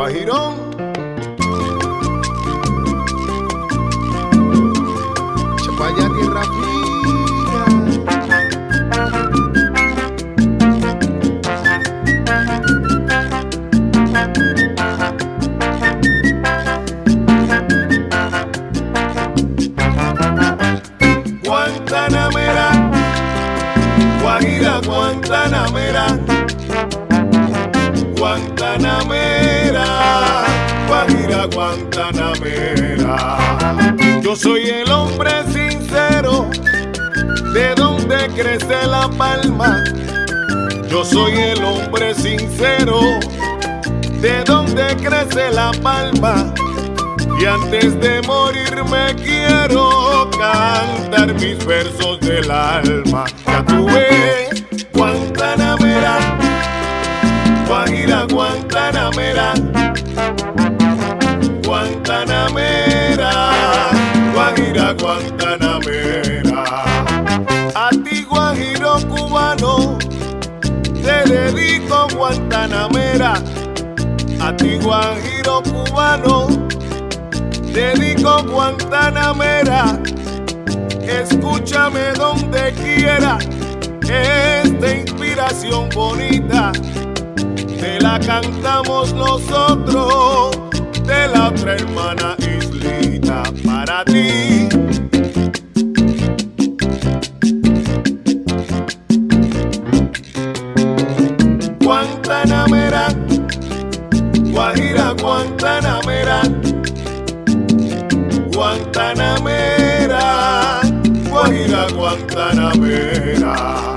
Guajirón. Chapaya tierra Guantanamera. Yo soy el hombre sincero, de donde crece la palma. Yo soy el hombre sincero, de donde crece la palma. Y antes de morirme quiero cantar mis versos del alma. Ya tuve Guantanamera, Guajira Guantanamera, Guantanamera, Guajira Guantanamera. A ti Guajiro cubano, te dedico Guantanamera. A ti Guajiro cubano dedico Guantanamera. Escúchame donde quiera, esta inspiración bonita te la cantamos nosotros de la otra hermana islita para ti. Guantanamera, Guajira Guantanamera. Guantanamera, Guajira Guantanamera.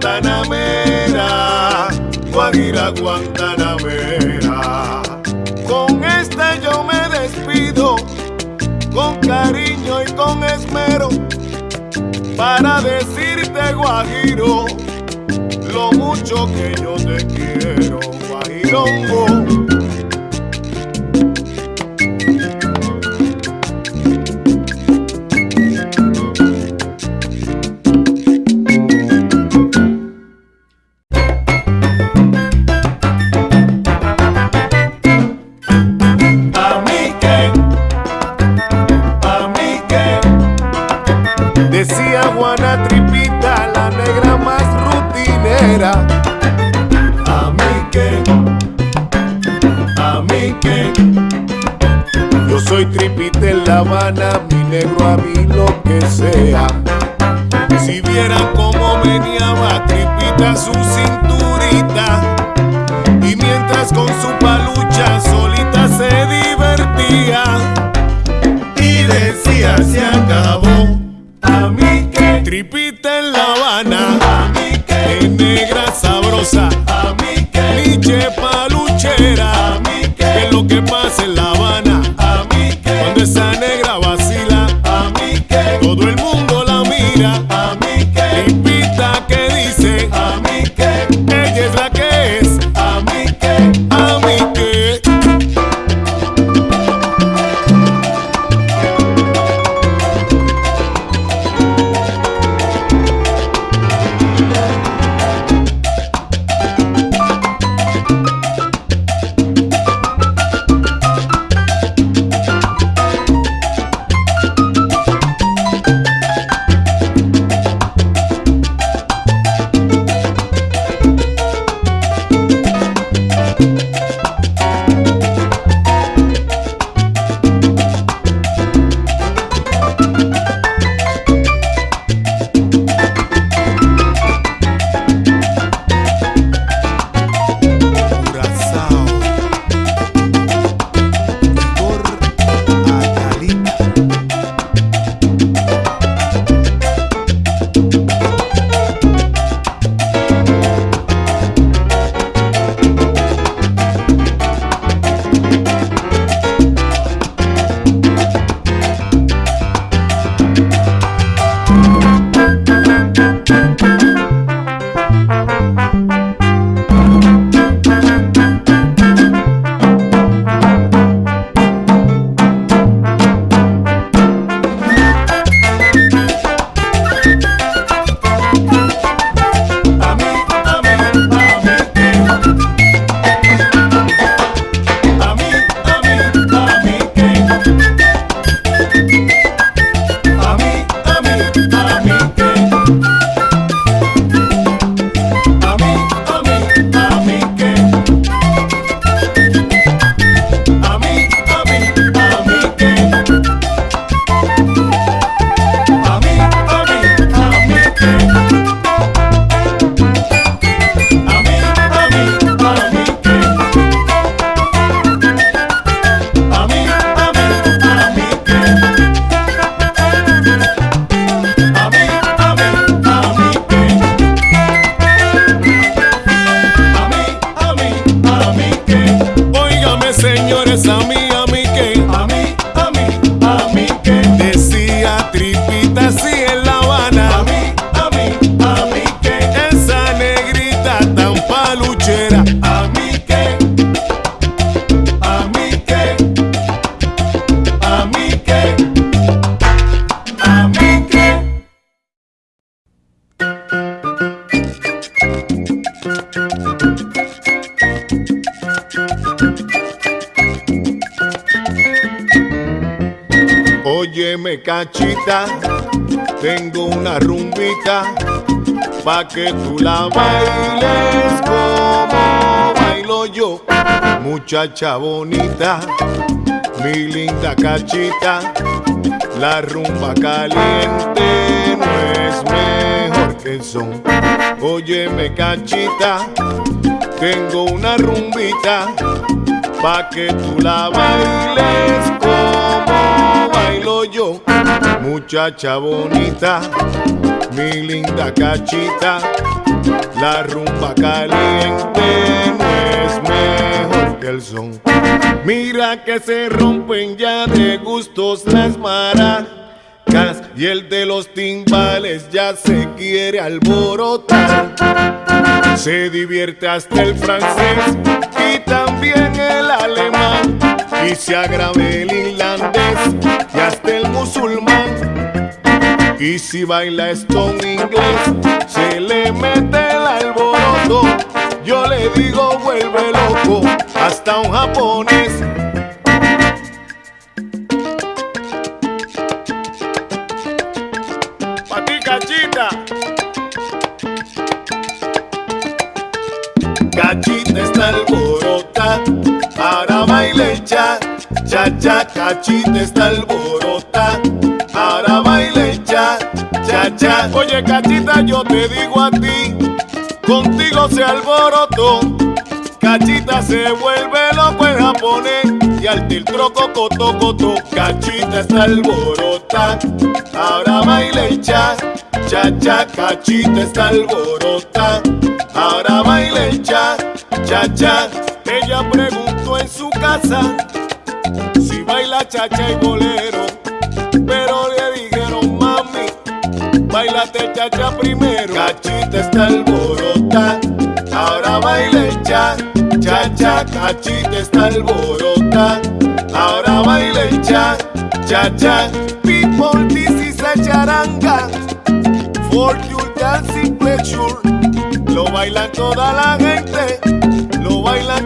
Guantanamera, Guajira Guantanamera. Con esta yo me despido, con cariño y con esmero, para decirte Guajiro, lo mucho que yo te quiero, Guajirongo. Si vieran cómo meneaba Tripita su cinturita. Y mientras con su palucha solita se divertía pa' que tú la bailes como bailo yo, muchacha bonita, mi linda cachita, la rumba caliente no es mejor que el son. Óyeme cachita, tengo una rumbita pa' que tú la bailes muchacha bonita, mi linda cachita, la rumba caliente no es mejor que el son. Mira que se rompen ya de gustos las maracas y el de los timbales ya se quiere alborotar. Se divierte hasta el francés y también el alemán y se agrave el irlandés y hasta el musulmán. Y si baila esto en inglés, se le mete el alboroto. Yo le digo vuelve loco hasta un japonés Cachita está alborota, cha cachita está alborota, ahora baile cha, cha cha. Oye cachita, yo te digo a ti, contigo se alborotó, cachita se vuelve loco en japonés y al tiltroco coto coto, cachita está alborota, ahora baile cha. Cha cha cachita está alborota, ahora baile cha cha cha. Ella preguntó en su casa si baila cha cha y bolero, pero le dijeron mami, bailate cha cha primero. Cachita está alborota, ahora baile cha cha. Cachita está alborota, ahora baile cha cha cha. People this is a charanga for your dancing pleasure. Lo bailan toda la gente, lo bailan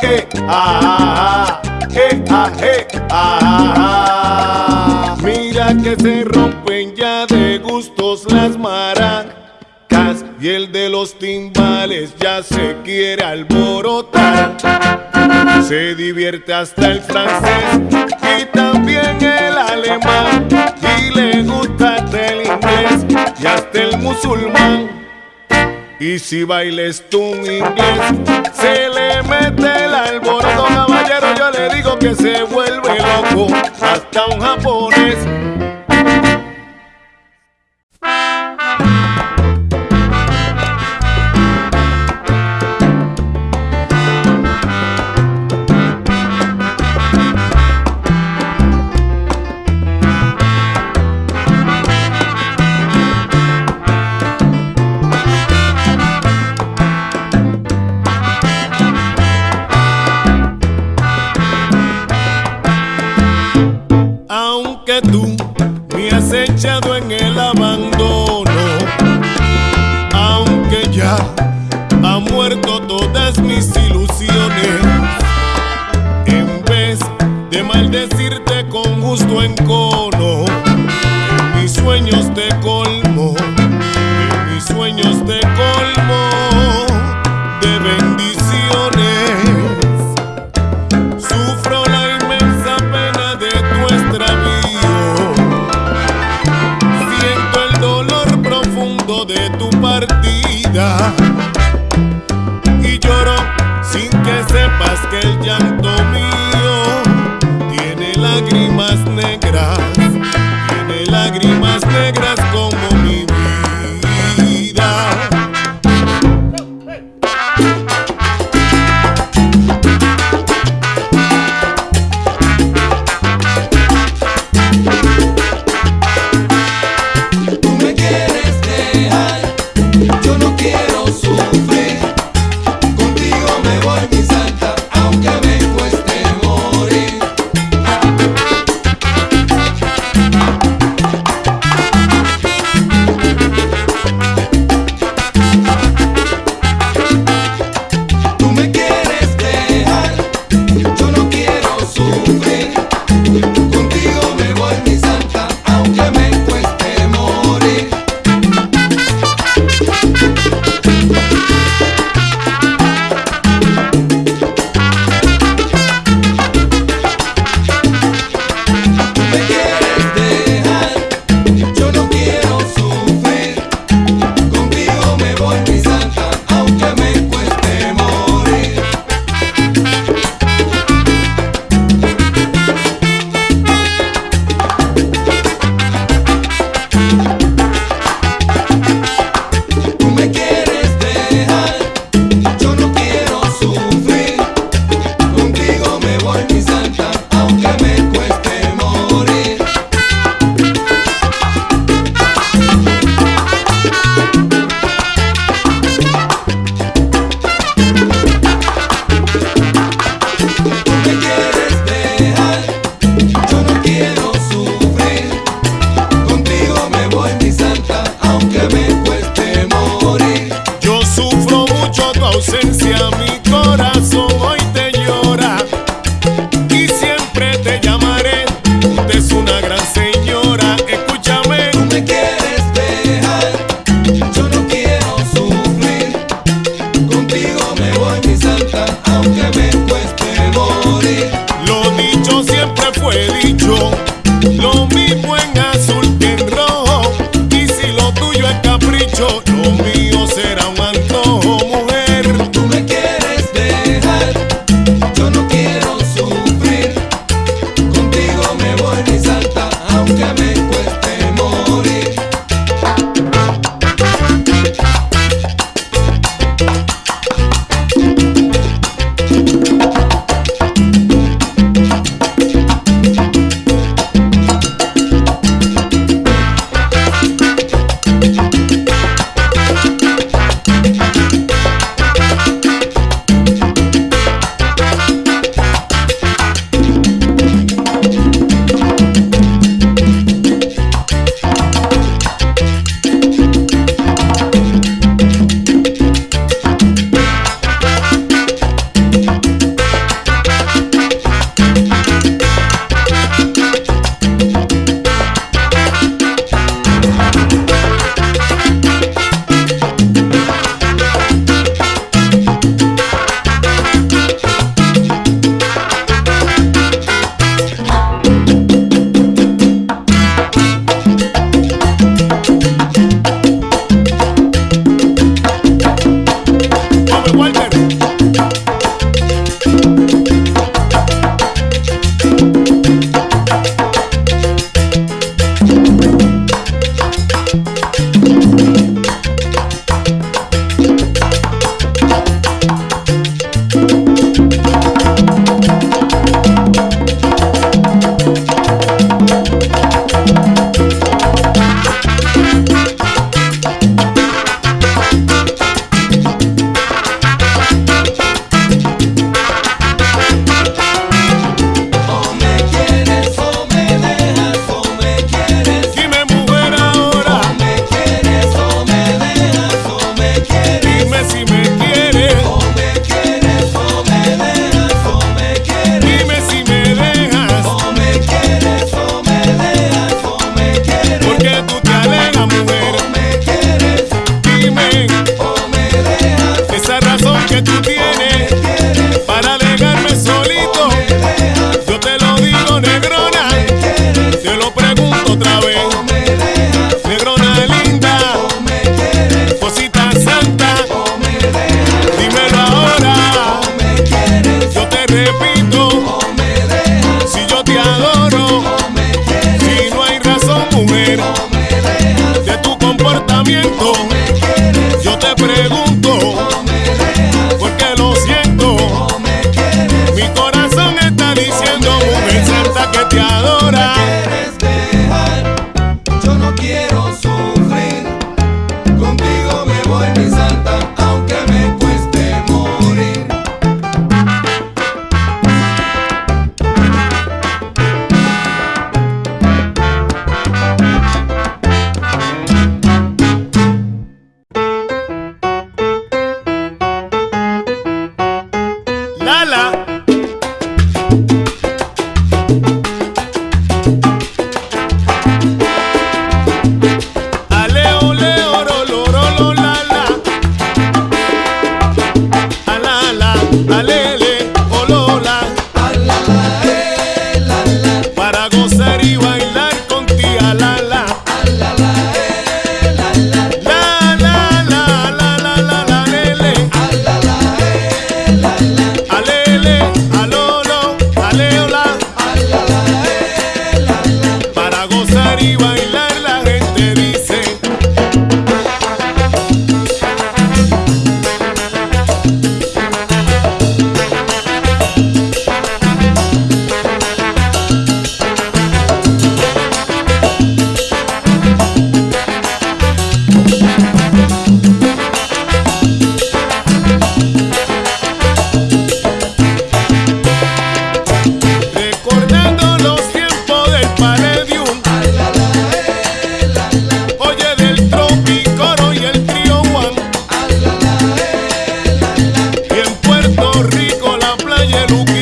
hey, ah, hey, ah, ah, ah. Mira que se rompen ya de gustos las maracas y el de los timbales ya se quiere alborotar. Se divierte hasta el francés y también el alemán y le gusta el inglés y hasta el musulmán. Y si bailes tú inglés, se le mete el alboroto, caballero. Yo le digo que se vuelve loco, hasta un japonés. y el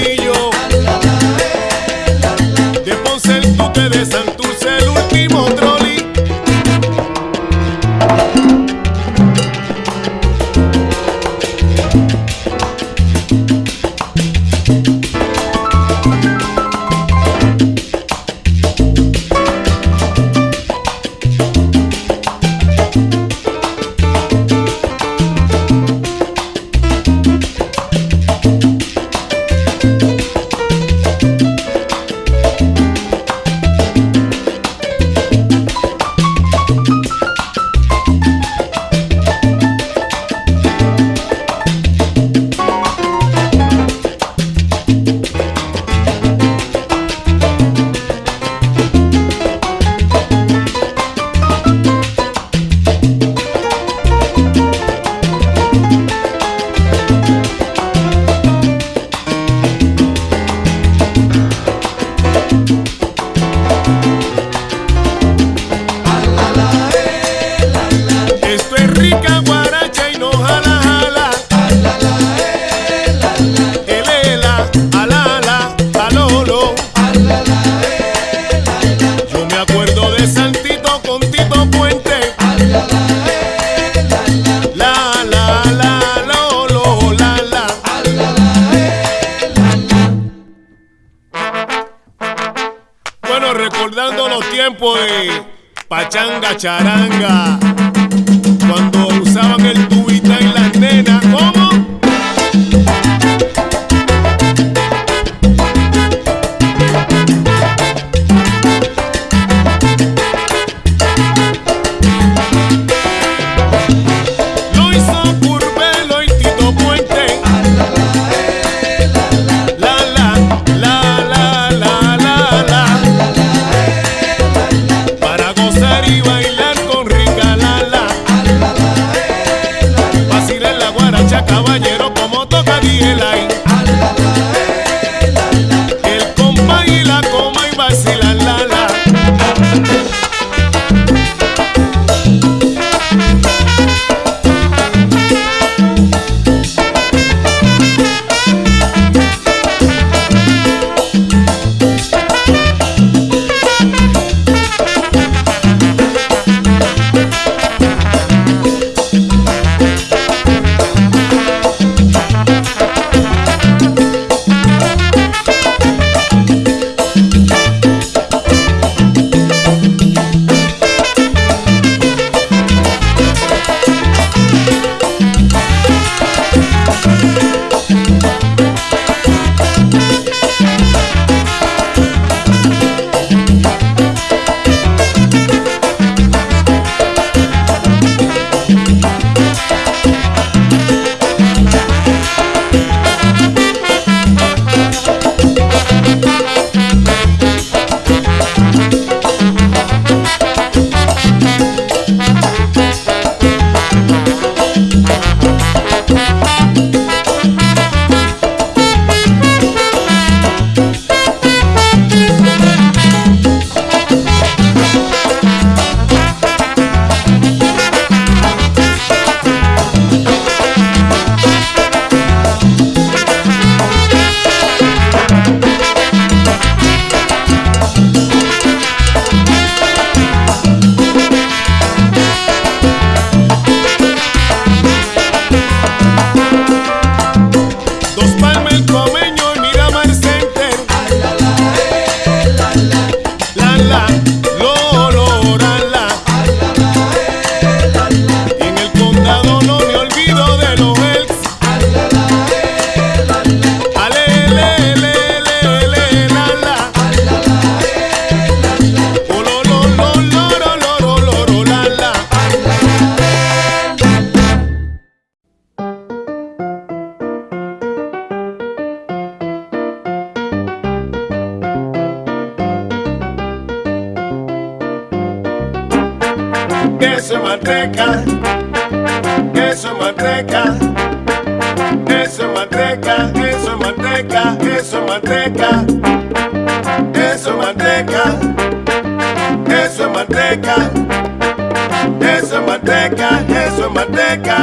Yesu mateka, Yesu mateka,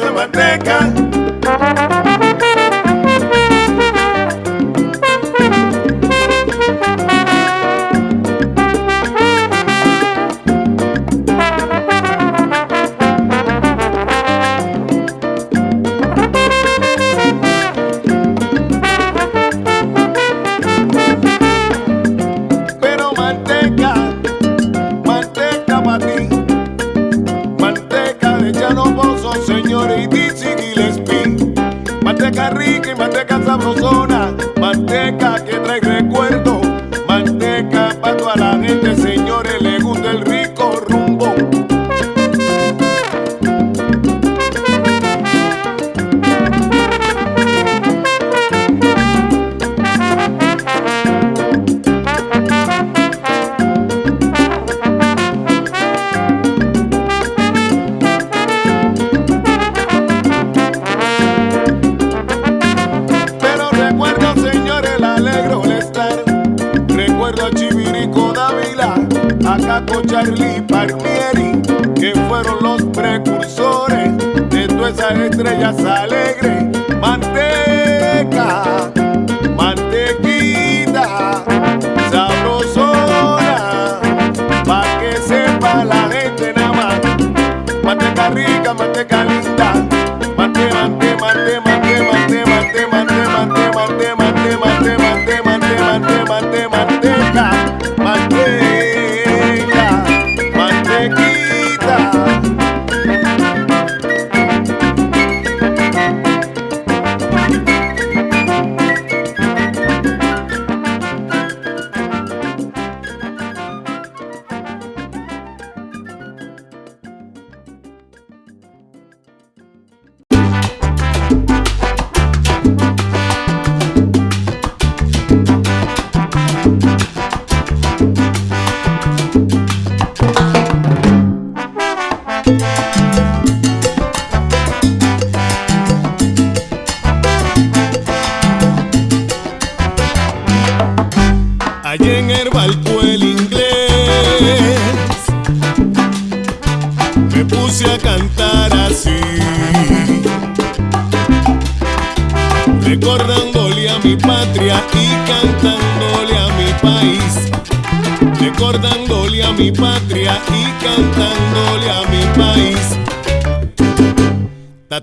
my mateka. creia, sabe?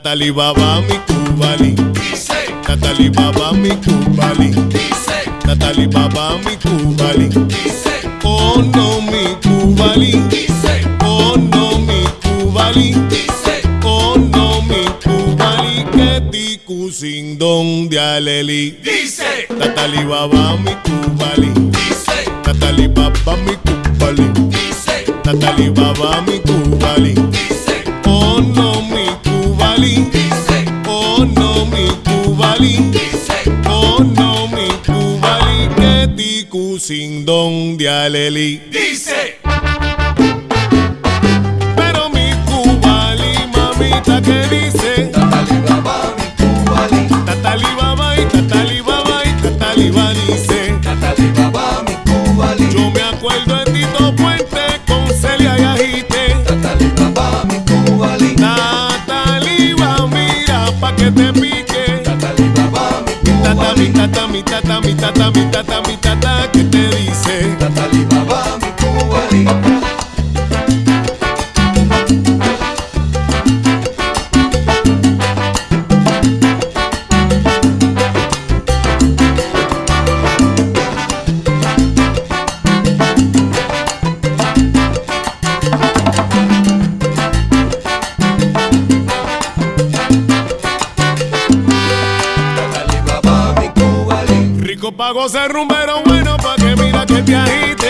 Tatali baba mi kubali, Dice, tatali baba mi kubali, dice, tatali baba mi kubali. dice, Oh no mi kubali, dice, oh no mi kubali, dice, oh no mi kubali, que tiku sin don de aleli. dice, Tatali baba mi kubali, dice, tatali baba mi kubali, dice, tatali baba mi kubali. dice, oh no mi kubali, que tiku sin don de aleli. dice. Pero mi cubali, mamita, que dice? Tata mi tata mi tata mi tata mi tata tata que te dice. baba mi cubali. Pa' gozar rumbero bueno pa' que mira que te.